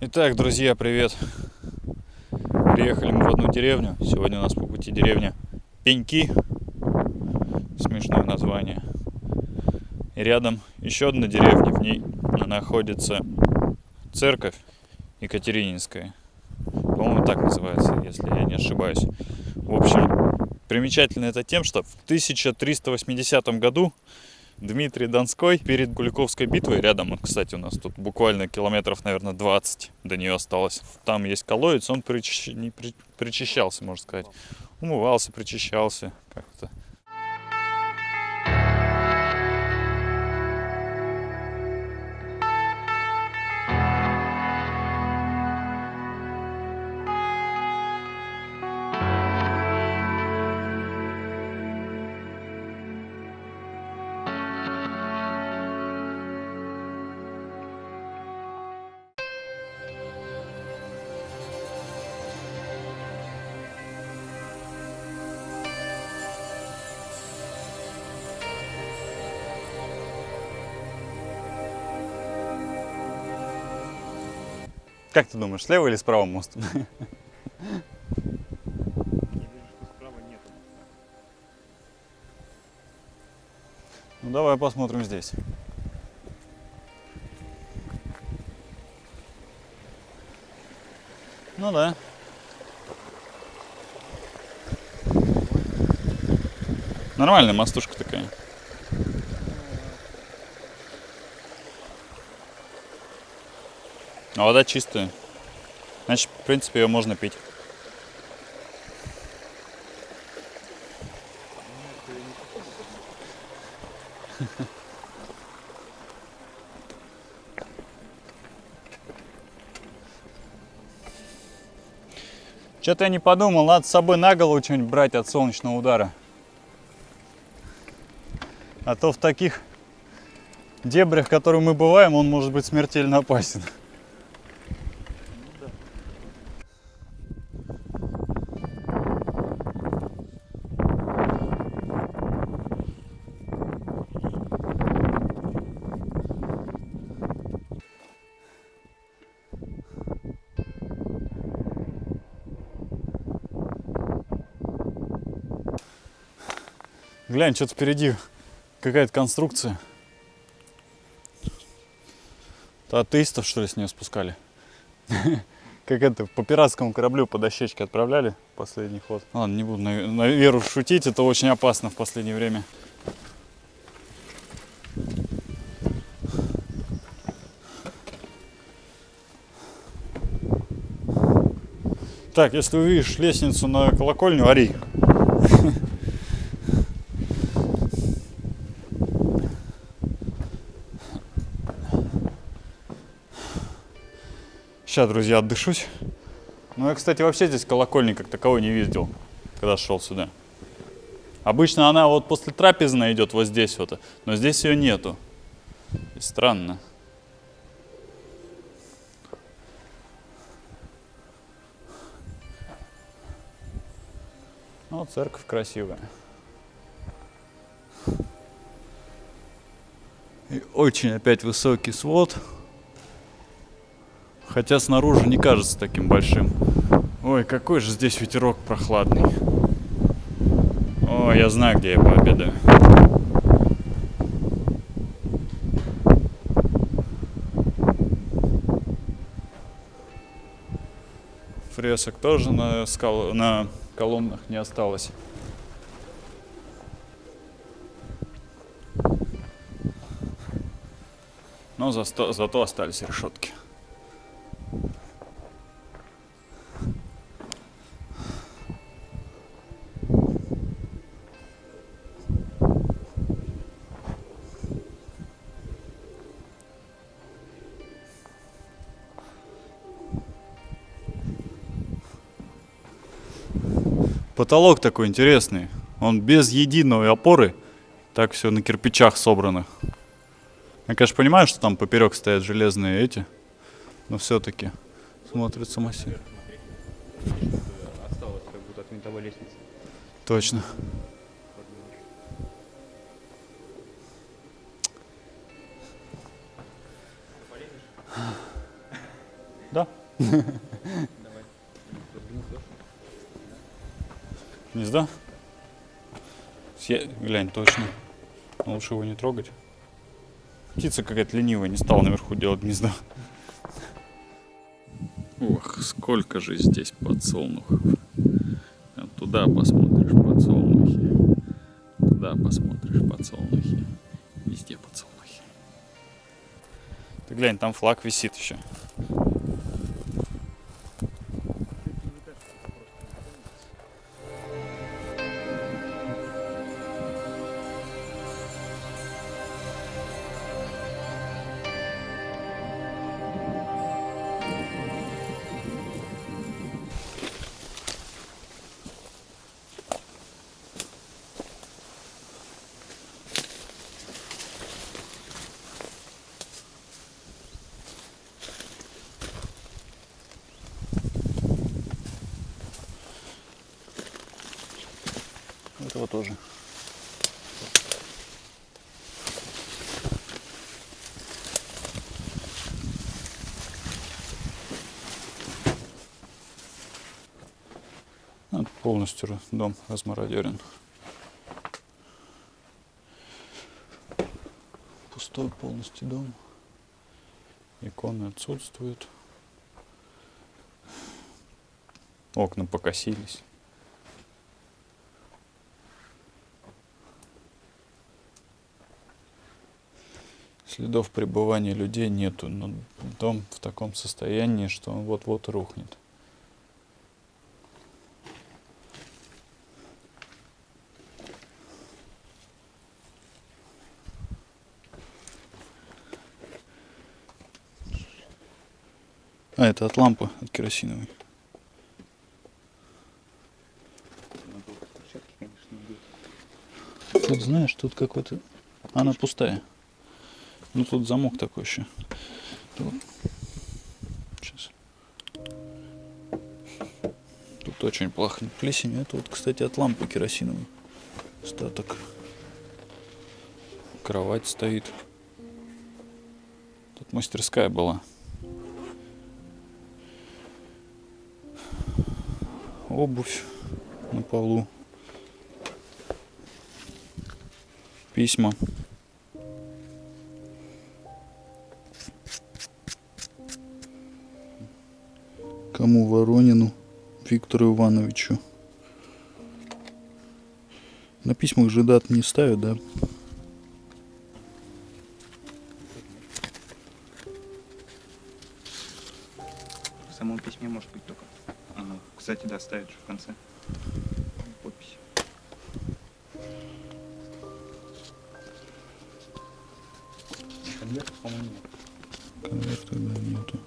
Итак, друзья, привет! Приехали мы в одну деревню. Сегодня у нас по пути деревня Пеньки. Смешное название. И рядом еще одна деревня. В ней находится церковь Екатерининская. По-моему, так называется, если я не ошибаюсь. В общем, примечательно это тем, что в 1380 году Дмитрий Донской перед Куликовской битвой, рядом, кстати, у нас тут буквально километров, наверное, 20 до нее осталось. Там есть колодец, он причищ... не при... причищался, можно сказать. Умывался, причищался как-то. Как ты думаешь, слева или справа мост? Ну давай посмотрим здесь. Ну да. Нормальная мостушка такая. А вода чистая. Значит, в принципе, ее можно пить. Что-то я не подумал, надо с собой на голову что-нибудь брать от солнечного удара. А то в таких дебрях, в которых мы бываем, он может быть смертельно опасен. Глянь, что-то впереди какая-то конструкция. Это атеистов, что ли, с нее спускали? Как это, по пиратскому кораблю по дощечке отправляли последний ход. Ладно, не буду на, на веру шутить, это очень опасно в последнее время. Так, если увидишь лестницу на колокольню, ори. Сейчас, друзья, отдышусь. Ну, я, кстати, вообще здесь колокольни как таковой не видел, когда шел сюда. Обычно она вот после трапезной идет вот здесь вот, но здесь ее нету. И странно. Ну, церковь красивая. И очень опять высокий свод. Хотя снаружи не кажется таким большим. Ой, какой же здесь ветерок прохладный. О, я знаю, где я пообедаю. Фресок тоже на, скал... на колоннах не осталось. Но зато, зато остались решетки. Потолок такой интересный. Он без единой опоры. Так все на кирпичах собрано. Я, конечно, понимаю, что там поперек стоят железные эти. Но все-таки смотрится массив. Осталось как будто от винтовой лестницы. Точно. Да? Гнездо? Съе- Глянь, точно. Но лучше его не трогать. Птица какая-то ленивая, не стала наверху делать гнездо. Ох, сколько же здесь подсолнухов. А Туда посмотришь подсолнухи. Туда посмотришь подсолнухи. Везде подсолнухи. Ты глянь, там флаг висит еще. Этого тоже. Вот полностью дом размародерен. Пустой полностью дом. Иконы отсутствуют. Окна покосились. Следов пребывания людей нету, но дом в таком состоянии, что он вот-вот рухнет. А, это от лампы, от керосиновой. Тут, знаешь, тут какой-то... Она пустая. Ну, тут замок такой еще. Сейчас. Тут очень пахнет плесенью. Это вот, кстати, от лампы керосиновой. Остаток. Кровать стоит. Тут мастерская была. Обувь на полу. Письма. Кому Воронину? Виктору Ивановичу. На письмах же дат не ставят, да? В самом письме может быть только. Ага. Кстати, да, ставят же в конце. Подпись. Конверт, по-моему, нет. Конверта да, нету.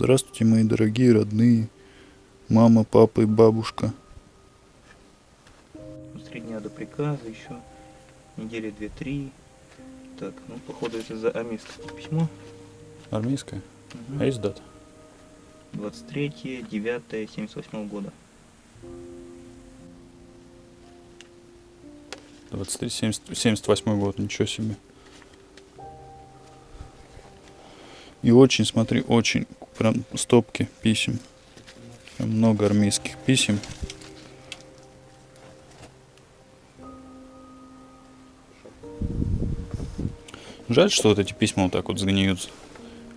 Здравствуйте, мои дорогие родные. Мама, папа и бабушка. С три дня до приказа еще. Недели две-три. Так, ну, походу, это за армейское письмо. Армейская? Мгм. А есть дата? 23 9 78 года. 23, 70, 78 год, ничего себе. И очень, смотри, очень, прям стопки писем. Прям много армейских писем. Жаль, что вот эти письма вот так вот сгниют.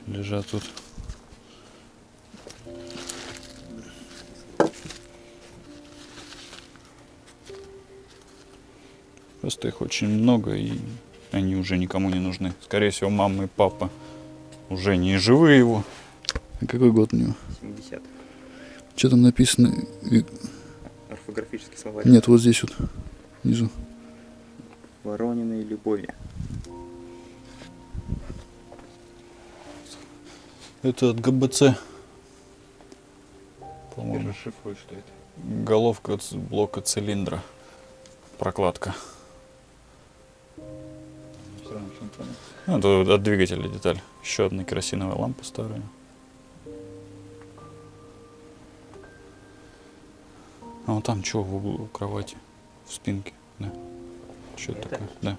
Лежат тут. Просто их очень много, и они уже никому не нужны. Скорее всего, мама и папа уже не живы его. А какой год у него? 70 Что там написано? Орфографический словарь. Нет, вот здесь вот, внизу. Ворониной любови. Это от ГБЦ. По-моему, расшифруй, что это. головка ц- блока цилиндра. Прокладка. Ну, Это от двигателя деталь. Еще одна керосиновая лампа старая. А вот там что в углу кровати? В спинке, да. Что такое? Да.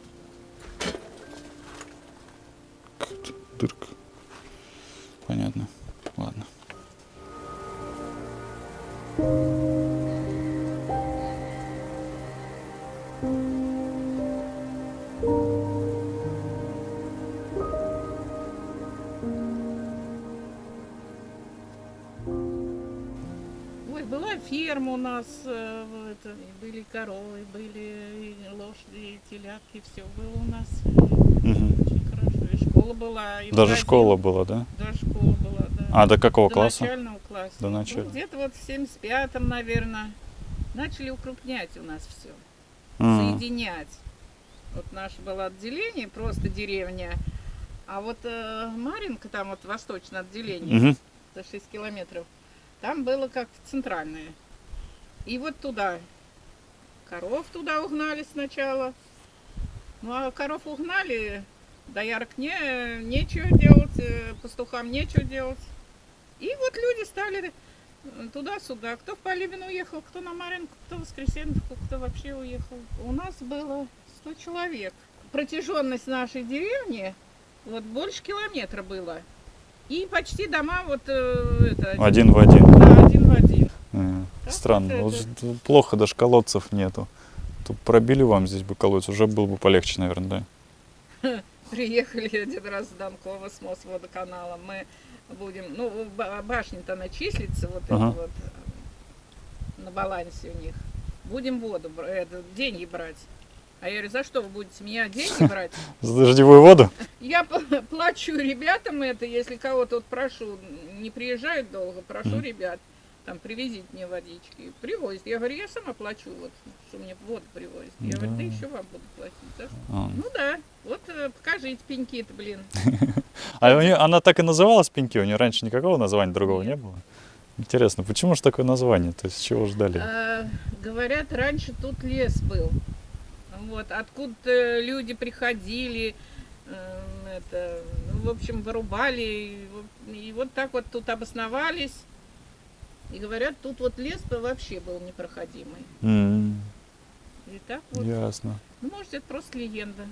Дырка. Ферма у нас, э, это, были коровы, были и лошади, и телятки, все было у нас. Мгм. Очень хорошо. И школа была. И Даже магазин. школа была, да? Даже школа была, да. А до какого До класса? начального класса. До Ну, начала. где-то вот в 75-м, наверное, начали укрупнять у нас все. М. Соединять. Вот наше было отделение, просто деревня. А вот э, Маринка, там вот восточное отделение, Мгм. за 6 километров. Там было как центральное. И вот туда. Коров туда угнали сначала. Ну а коров угнали, доярок не, нечего делать, э, пастухам нечего делать. И вот люди стали э, туда-сюда. Кто в Полибин уехал, кто на Маринку, кто в Воскресенку, кто вообще уехал. У нас было 100 человек. Протяженность нашей деревни вот больше километра было. И почти дома вот э, это, Один в один. да, один в один. М, Так Странно. вот Вот плохо, даже колодцев нету. Тут пробили вам здесь бы колодец, уже было бы полегче, наверное, да? Приехали один раз с Донкова с Мосводоканалом. Мы будем, ну, ба- башня-то она числится, вот Ага. это вот, э, на балансе у них. Будем воду, это, деньги брать. А я говорю, за что вы будете меня деньги брать? За дождевую воду? Я плачу ребятам это, если кого-то вот прошу, не приезжают долго, прошу ребят, там, привезите мне водички. Привозят. Я говорю, я сама плачу, вот, что мне воду привозят. Я говорю, да Да. еще вам буду платить. за что?» А. Ну да, вот э, покажите пеньки-то, блин. А у нее, она так и называлась Пеньки? У нее раньше никакого названия другого не было? Интересно, почему же такое название? То есть чего ждали? А, говорят, раньше тут лес был. Вот, откуда люди приходили, эм, это, ну, в общем, вырубали. И, и вот так вот тут обосновались. И говорят, тут вот лес вообще был непроходимый. М, И так вот. Ясно. Ну, может, это просто легенда.